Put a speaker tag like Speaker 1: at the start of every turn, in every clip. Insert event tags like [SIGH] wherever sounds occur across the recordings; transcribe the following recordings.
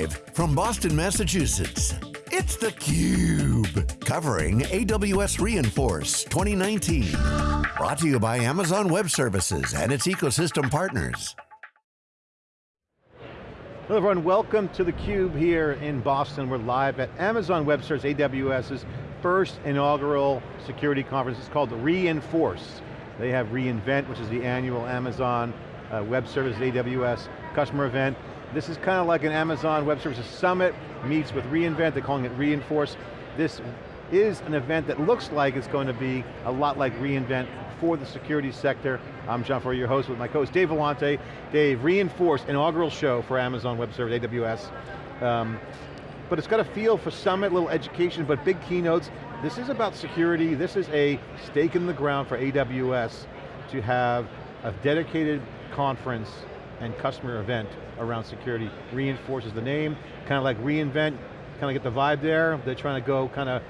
Speaker 1: Live from Boston, Massachusetts, it's theCUBE. Covering AWS re:Inforce 2019. Brought to you by Amazon Web Services and its ecosystem partners.
Speaker 2: Hello everyone, welcome to theCUBE here in Boston. We're live at Amazon Web Services, AWS's first inaugural security conference. It's called re:Inforce. They have reInvent, which is the annual Amazon uh, Web Services AWS customer event. This is kind of like an Amazon Web Services Summit meets with reInvent, they're calling it re:Inforce. This is an event that looks like it's going to be a lot like reInvent for the security sector. I'm John Furrier, your host with my co-host Dave Vellante. Dave, re:Inforce, inaugural show for Amazon Web Services, AWS. Um, but it's got a feel for summit, little education, but big keynotes. This is about security. This is a stake in the ground for AWS to have a dedicated conference and customer event around security. re:Inforces the name, kind of like reInvent, kind of get the vibe there. They're trying to go kind of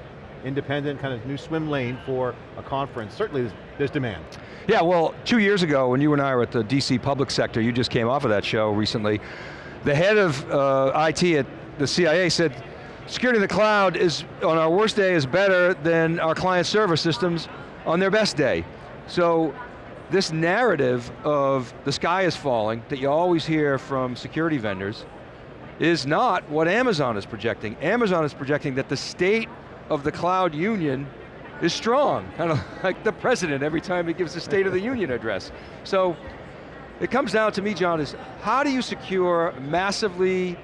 Speaker 2: independent, kind of new swim lane for a conference. Certainly there's, there's demand.
Speaker 3: Yeah, well, two years ago when you and I were at the DC public sector, you just came off of that show recently, the head of uh, IT at the CIA said, security in the cloud is, on our worst day, is better than our client server systems on their best day. So this narrative of the sky is falling that you always hear from security vendors is not what Amazon is projecting. Amazon is projecting that the state of the cloud union is strong, [LAUGHS] kind of like the president every time he gives the State of the Union [LAUGHS] address. So it comes down to me, John, is how do you secure massively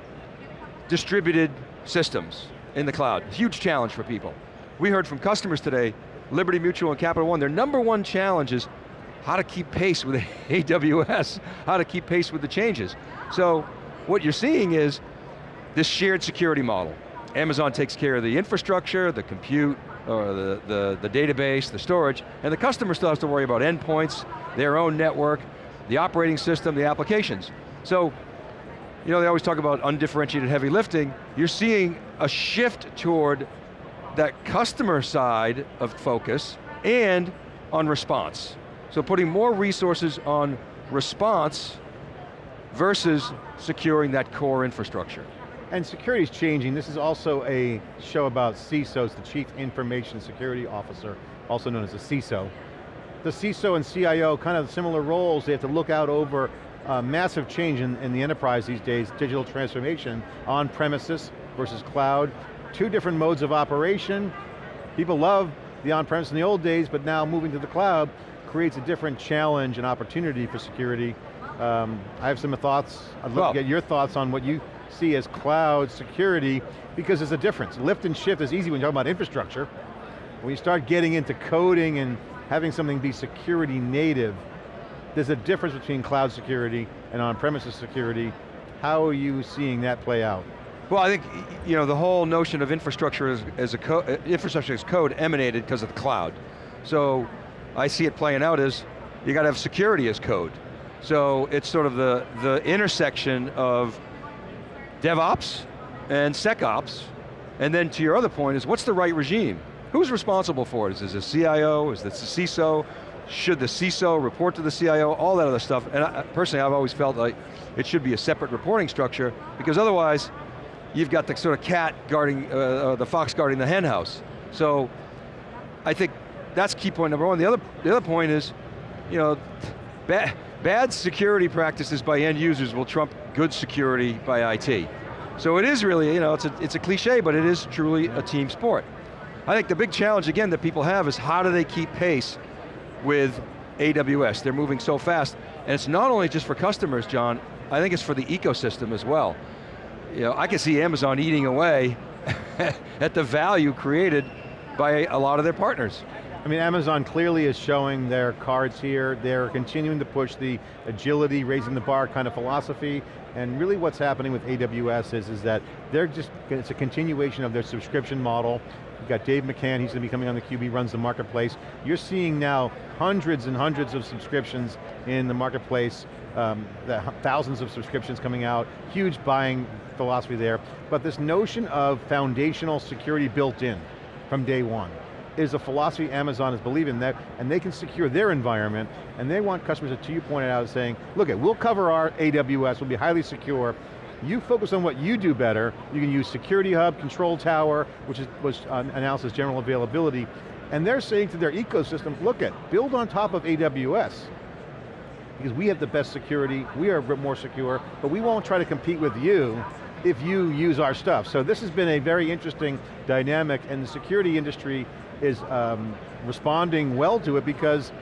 Speaker 3: distributed systems in the cloud? Huge challenge for people. We heard from customers today, Liberty Mutual and Capital One, their number one challenge is how to keep pace with [LAUGHS] AWS, how to keep pace with the changes. So what you're seeing is this shared security model. Amazon takes care of the infrastructure, the compute, or the, the, the database, the storage, and the customer still has to worry about endpoints, their own network, the operating system, the applications. So, you know, they always talk about undifferentiated heavy lifting. You're seeing a shift toward that customer side of focus and on response. So putting more resources on response versus securing that core infrastructure.
Speaker 2: And security is changing. This is also a show about CISOs, the Chief Information Security Officer, also known as a CISO. The CISO and CIO, kind of similar roles, they have to look out over uh, massive change in, in the enterprise these days, digital transformation, on premises versus cloud, two different modes of operation. People love the on-premise in the old days, but now moving to the cloud, creates a different challenge and opportunity for security. Um, I have some thoughts, I'd love well, to get your thoughts on what you see as cloud security, because there's a difference. Lift and shift is easy when you're talking about infrastructure. When you start getting into coding and having something be security native, there's a difference between cloud security and on-premises security. How are you seeing that play out?
Speaker 3: Well, I think you know the whole notion of infrastructure as, as a co infrastructure as code emanated because of the cloud. So I see it playing out is you got to have security as code. So it's sort of the, the intersection of DevOps and SecOps, and then to your other point is what's the right regime? Who's responsible for it? Is this a CIO, is this a CISO? Should the CISO report to the CIO? All that other stuff, and I, personally I've always felt like it should be a separate reporting structure because otherwise you've got the sort of cat guarding, uh, uh, the fox guarding the hen house. So I think that's key point number one. The other, the other point is, you know, bad, bad security practices by end users will trump good security by IT. So it is really, you know, it's a, it's a cliche, but it is truly a team sport. I think the big challenge, again, that people have is how do they keep pace with AWS? They're moving so fast. And it's not only just for customers, John, I think it's for the ecosystem as well. You know, I can see Amazon eating away [LAUGHS] at the value created by a lot of their partners.
Speaker 2: I mean, Amazon clearly is showing their cards here. They're continuing to push the agility, raising the bar kind of philosophy, and really what's happening with AWS is, is that they're just, it's a continuation of their subscription model. You've got Dave McCann, he's going to be coming on the CUBE, runs the marketplace. You're seeing now hundreds and hundreds of subscriptions in the marketplace, um, the thousands of subscriptions coming out, huge buying philosophy there, but this notion of foundational security built in from day one is a philosophy Amazon is believing that, and they can secure their environment, and they want customers, to you pointed out, saying, look, it, we'll cover our AWS, we'll be highly secure, You focus on what you do better. You can use Security Hub, Control Tower, which is, was uh, announced as general availability, and they're saying to their ecosystem, look at, build on top of AWS, because we have the best security, we are more secure, but we won't try to compete with you if you use our stuff. So this has been a very interesting dynamic and the security industry is um, responding well to it because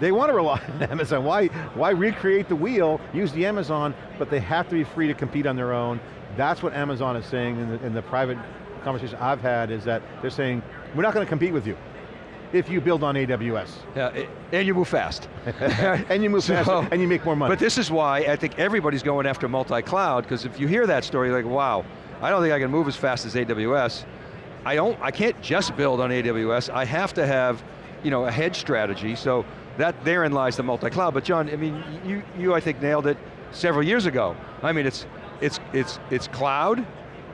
Speaker 2: they want to rely [LAUGHS] on Amazon. Why, why recreate the wheel, use the Amazon, but they have to be free to compete on their own. That's what Amazon is saying in the, in the private conversation I've had is that they're saying, we're not going to compete with you if you build on AWS.
Speaker 3: Yeah, and you move fast. [LAUGHS]
Speaker 2: and you move so, fast, and you make more money.
Speaker 3: But this is why I think everybody's going after multi-cloud, because if you hear that story, like, wow, I don't think I can move as fast as AWS. I don't, I can't just build on AWS, I have to have, you know, a hedge strategy, so that therein lies the multi-cloud. But John, I mean, you, you I think nailed it several years ago. I mean, it's, it's, it's, it's cloud,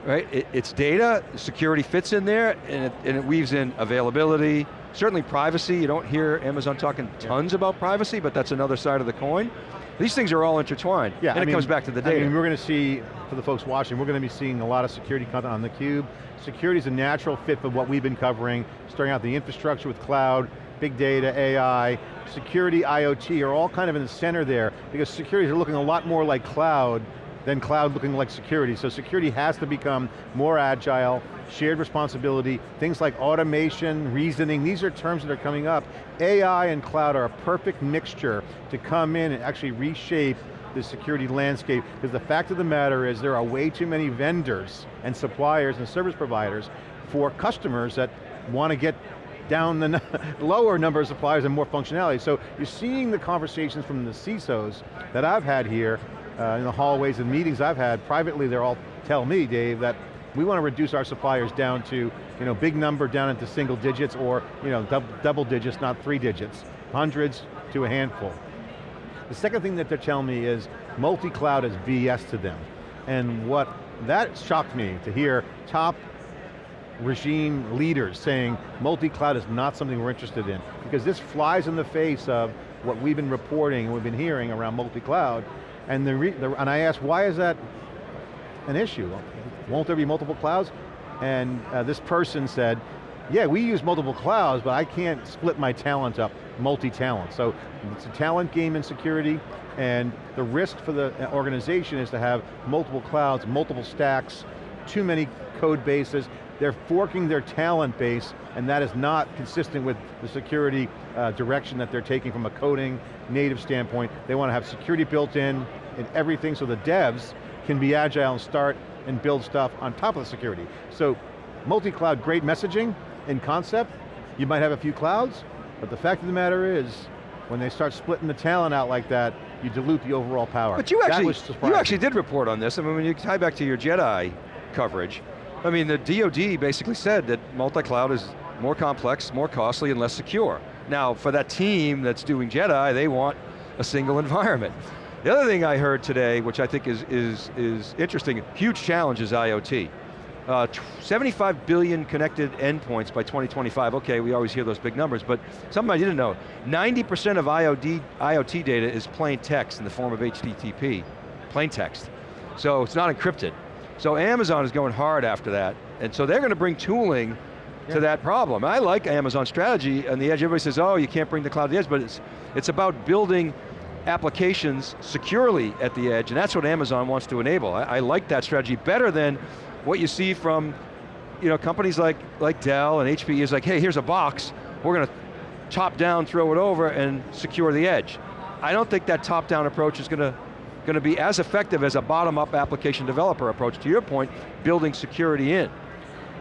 Speaker 3: right? It, it's data, security fits in there, and it, and it weaves in availability, Certainly privacy, you don't hear Amazon talking tons yeah. about privacy, but that's another side of the coin. These things are all intertwined, yeah, and I it mean, comes back to the data.
Speaker 2: I mean, we're going to see, for the folks watching, we're going to be seeing a lot of security content on theCUBE. Security is a natural fit for what we've been covering, starting out the infrastructure with cloud, big data, AI, security, IoT are all kind of in the center there, because security is looking a lot more like cloud than cloud looking like security. So security has to become more agile, shared responsibility, things like automation, reasoning, these are terms that are coming up. AI and cloud are a perfect mixture to come in and actually reshape the security landscape, because the fact of the matter is there are way too many vendors and suppliers and service providers for customers that want to get down the [LAUGHS] lower number of suppliers and more functionality. So you're seeing the conversations from the CISOs that I've had here uh, in the hallways and meetings I've had, privately they're all tell me, Dave, that we want to reduce our suppliers down to, you know, big number down into single digits or, you know, dub double digits, not three digits. Hundreds to a handful. The second thing that they're telling me is multi-cloud is BS to them. And what, that shocked me to hear top regime leaders saying multi-cloud is not something we're interested in. Because this flies in the face of what we've been reporting and we've been hearing around multi-cloud. And, the, the and I asked, why is that an issue? Won't there be multiple clouds? And uh, this person said, yeah, we use multiple clouds, but I can't split my talent up, multi-talent. So it's a talent game in security, and the risk for the organization is to have multiple clouds, multiple stacks, too many code bases. They're forking their talent base, and that is not consistent with the security uh, direction that they're taking from a coding, native standpoint. They want to have security built in, in everything so the devs can be agile and start and build stuff on top of the security. So multi-cloud, great messaging in concept. You might have a few clouds, but the fact of the matter is, when they start splitting the talent out like that, you dilute the overall power.
Speaker 3: But you actually, you actually did report on this. I mean, when you tie back to your JEDI coverage, I mean, the DoD basically said that multi-cloud is more complex, more costly, and less secure. Now, for that team that's doing JEDI, they want a single [LAUGHS] environment. The other thing I heard today, which I think is, is, is interesting, huge challenge is IoT. Uh, 75 billion connected endpoints by 2025. Okay, we always hear those big numbers, but something I didn't know. 90% of IoT, IoT data is plain text in the form of HTTP, plain text. So it's not encrypted. So Amazon is going hard after that, and so they're going to bring tooling yeah. to that problem. I like Amazon's strategy on the edge. Everybody says, oh, you can't bring the cloud to the edge, but it's, it's about building applications securely at the edge, and that's what Amazon wants to enable. I, I, like that strategy better than what you see from you know, companies like, like Dell and HP is like, hey, here's a box, we're going to top down, throw it over, and secure the edge. I don't think that top-down approach is going to going to be as effective as a bottom-up application developer approach, to your point, building security in.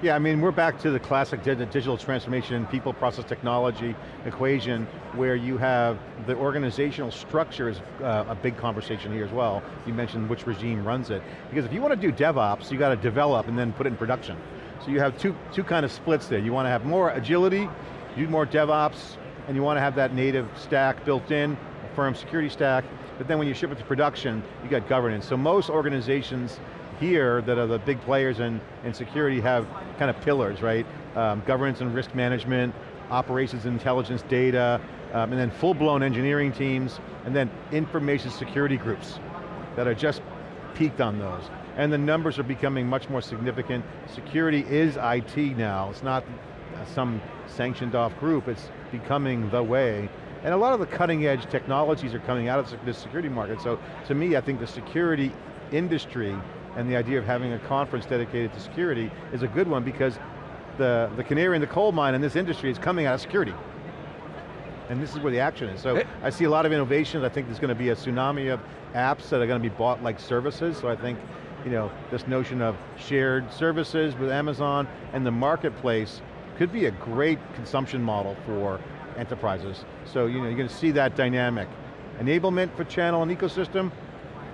Speaker 2: Yeah, I mean, we're back to the classic digital transformation, people, process, technology equation, where you have the organizational structure is uh, a big conversation here as well. You mentioned which regime runs it. Because if you want to do DevOps, you got to develop and then put it in production. So you have two, two kind of splits there. You want to have more agility, you do more DevOps, and you want to have that native stack built in, a firm security stack, but then when you ship it to production, you got governance. So most organizations here that are the big players in, in security have kind of pillars, right? Um, governance and risk management, operations intelligence data, um, and then full-blown engineering teams, and then information security groups that are just peaked on those. and the numbers are becoming much more significant. Security is IT now, it's not some sanctioned off group, it's becoming the way. And a lot of the cutting edge technologies are coming out of the security market, so to me, I think the security industry and the idea of having a conference dedicated to security is a good one because the, the canary in the coal mine in this industry is coming out of security. And this is where the action is. So I see a lot of innovations. I think there's going to be a tsunami of apps that are going to be bought like services. So I think you know, this notion of shared services with Amazon and the marketplace could be a great consumption model for enterprises. So you know, you're going to see that dynamic. Enablement for channel and ecosystem,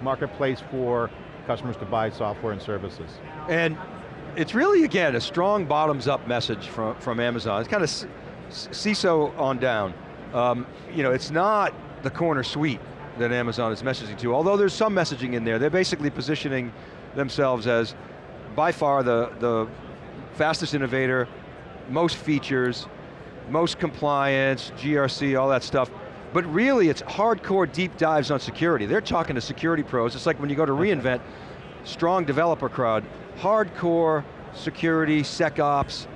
Speaker 2: marketplace for customers to buy software and services.
Speaker 3: And it's really, again, a strong bottoms-up message from, from Amazon. It's kind of CISO on down. Um, you know, it's not the corner suite that Amazon is messaging to, although there's some messaging in there. They're basically positioning themselves as by far the, the fastest innovator, most features, most compliance, GRC, all that stuff. But really, it's hardcore deep dives on security. They're talking to security pros. It's like when you go to reInvent, strong developer crowd, hardcore security, SecOps,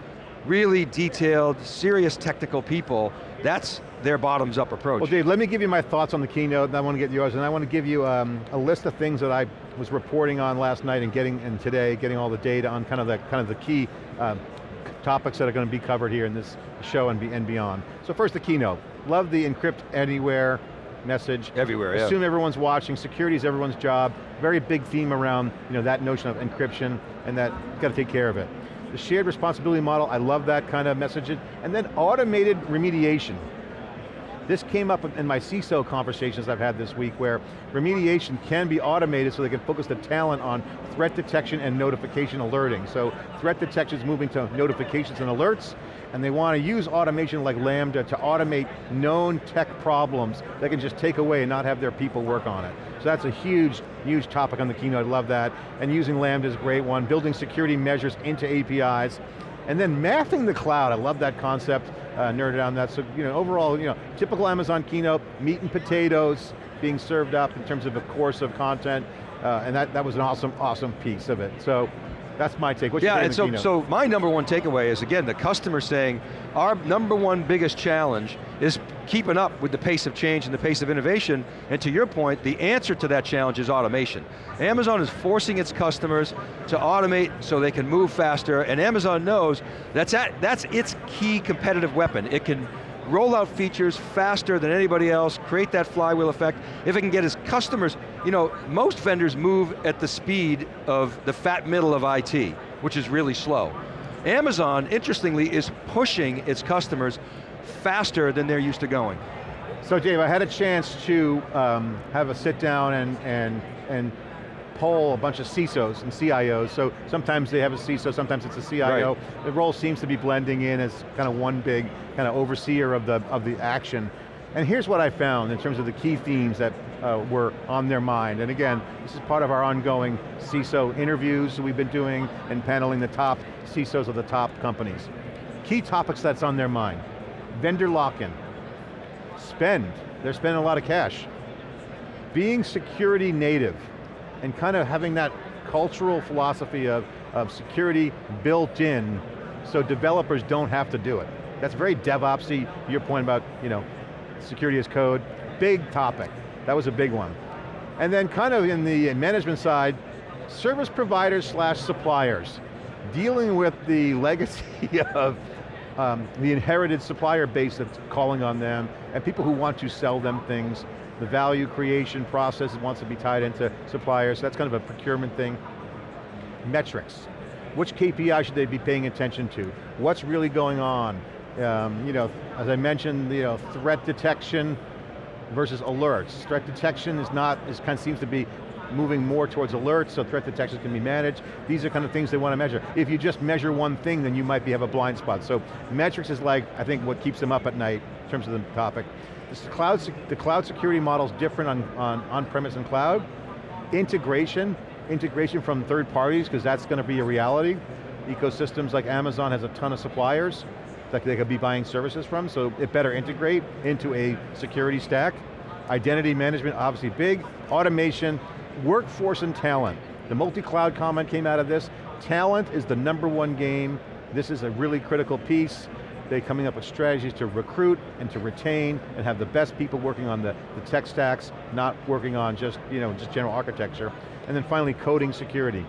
Speaker 3: really detailed, serious technical people. That's their bottoms up approach.
Speaker 2: Well Dave, let me give you my thoughts on the keynote and I want to get yours and I want to give you um, a list of things that I was reporting on last night and getting, and today, getting all the data on kind of the, kind of the key um, topics that are going to be covered here in this show and, be, and beyond. So first the keynote. Love the encrypt anywhere message.
Speaker 3: Everywhere,
Speaker 2: yeah. Assume everyone's watching, security is everyone's job. Very big theme around you know, that notion of encryption and that, got to take care of it. The shared responsibility model, I love that kind of message. And then automated remediation. This came up in my CISO conversations I've had this week where remediation can be automated so they can focus the talent on threat detection and notification alerting. So threat detection is moving to notifications and alerts, and they want to use automation like Lambda to automate known tech problems they can just take away and not have their people work on it. So that's a huge, huge topic on the keynote, I love that. And using Lambda is a great one. Building security measures into APIs. And then mapping the cloud, I love that concept, uh, nerded on that. So you know, overall, you know, typical Amazon keynote, meat and potatoes being served up in terms of a course of content, uh, and that, that was an awesome, awesome piece of it. So that's my take. What's
Speaker 3: yeah, and so, so my number one takeaway is, again, the customer saying, our number one biggest challenge is keeping up with the pace of change and the pace of innovation, and to your point, the answer to that challenge is automation. Amazon is forcing its customers to automate so they can move faster, and Amazon knows that's, at, that's its key competitive weapon. It can roll out features faster than anybody else, create that flywheel effect. If it can get its customers, you know, most vendors move at the speed of the fat middle of IT, which is really slow. Amazon, interestingly, is pushing its customers faster than they're used to going.
Speaker 2: So Dave, I had a chance to um, have a sit down and, and, and poll a bunch of CISOs and CIOs, so sometimes they have a CISO, sometimes it's a CIO. Right. The role seems to be blending in as kind of one big kind of overseer of the, of the action. And here's what I found in terms of the key themes that uh, were on their mind. And again, this is part of our ongoing CISO interviews we've been doing and paneling the top CISOs of the top companies. Key topics that's on their mind. Vendor lock-in. Spend, they're spending a lot of cash. Being security native and kind of having that cultural philosophy of, of security built in so developers don't have to do it. That's very DevOpsy, your point about, you know, security as code, big topic. That was a big one. And then kind of in the management side, service providers slash suppliers, dealing with the [LAUGHS] legacy of um, the inherited supplier base that's calling on them, and people who want to sell them things, the value creation process wants to be tied into suppliers, so that's kind of a procurement thing. Metrics, which KPI should they be paying attention to? What's really going on? Um, you know, as I mentioned, you know, threat detection versus alerts. Threat detection is not, is kind of seems to be moving more towards alerts so threat detections can be managed. These are kind of things they want to measure. If you just measure one thing, then you might be, have a blind spot. So metrics is like, I think, what keeps them up at night in terms of the topic. This cloud, the cloud security model is different on, on on-premise and cloud. Integration, integration from third parties, because that's going to be a reality. Ecosystems like Amazon has a ton of suppliers that they could be buying services from, so it better integrate into a security stack. Identity management, obviously big. Automation, workforce and talent. The multi-cloud comment came out of this. Talent is the number one game. This is a really critical piece. They're coming up with strategies to recruit and to retain and have the best people working on the, the tech stacks, not working on just, you know, just general architecture. And then finally, coding security.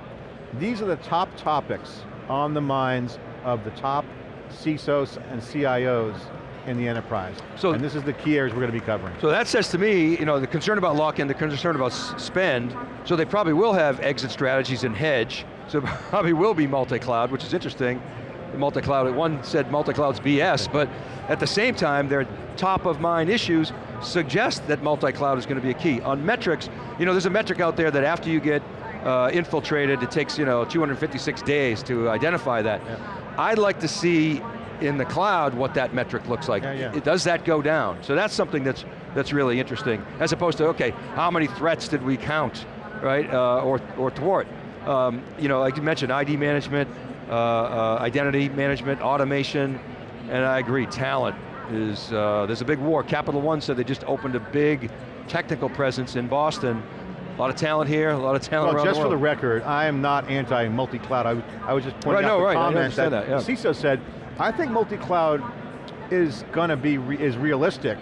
Speaker 2: These are the top topics on the minds of the top CISOs and CIOs in the enterprise.
Speaker 3: So-
Speaker 2: and this is the key areas we're going to be covering.
Speaker 3: So that says to me, you know, the concern about lock-in, the concern about spend, so they probably will have exit strategies and hedge, so [LAUGHS] probably will be multi-cloud, which is interesting. Multi-cloud, one said multi-cloud's BS, but at the same time, their top of mind issues suggest that multi-cloud is going to be a key. On metrics, you know, there's a metric out there that after you get uh, infiltrated, it takes, you know, 256 days to identify that. I'd like to see in the cloud what that metric looks like.
Speaker 2: Yeah, yeah.
Speaker 3: It- does that go down? So that's something that's, that's really interesting, as opposed to, okay, how many threats did we count, right, uh, or, or thwart? Um, you know, like you mentioned, ID management, uh, uh, identity management, automation, and I agree, talent is, uh, there's a big war. Capital One said they just opened a big technical presence in Boston. A lot of talent here, a lot of talent
Speaker 2: Well,
Speaker 3: around
Speaker 2: just
Speaker 3: the
Speaker 2: for the record, I am not anti-multi-cloud. I, was- I was just pointing
Speaker 3: Right,
Speaker 2: out
Speaker 3: no,
Speaker 2: the
Speaker 3: right, I
Speaker 2: comment that,
Speaker 3: that, yeah.
Speaker 2: CISO said, I think multi-cloud is going to be, re is realistic,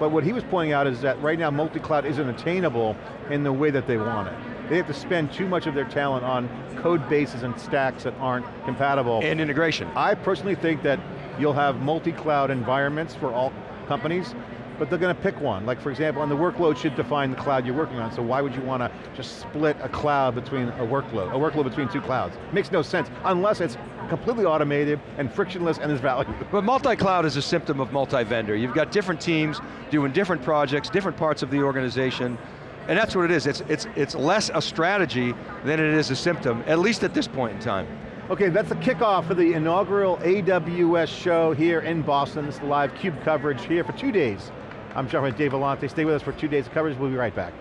Speaker 2: but what he was pointing out is that right now multi-cloud isn't attainable in the way that they want it. They have to spend too much of their talent on code bases and stacks that aren't compatible.
Speaker 3: And integration.
Speaker 2: I personally think that you'll have multi-cloud environments for all companies, but they're going to pick one. Like for example, and the workload should define the cloud you're working on, so why would you want to just split a cloud between a workload, a workload between two clouds? Makes no sense, unless it's completely automated and frictionless and there's value. [LAUGHS]
Speaker 3: But multi-cloud is a symptom of multi-vendor. You've got different teams doing different projects, different parts of the organization, and that's what it is. It's, it's, it's less a strategy than it is a symptom, at least at this point in time.
Speaker 2: Okay, that's the kickoff for the inaugural AWS show here in Boston. This is the live CUBE coverage here for two days. I'm John Dave Vellante. Stay with us for two days of coverage. We'll be right back.